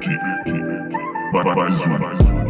keep it, keep it, keep it. Bye bye, bye, bye.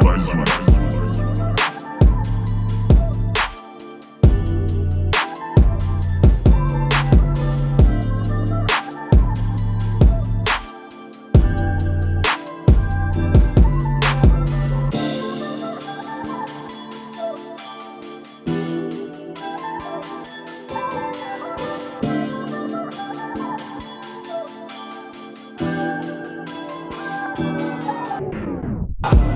Banzura. Thank uh you.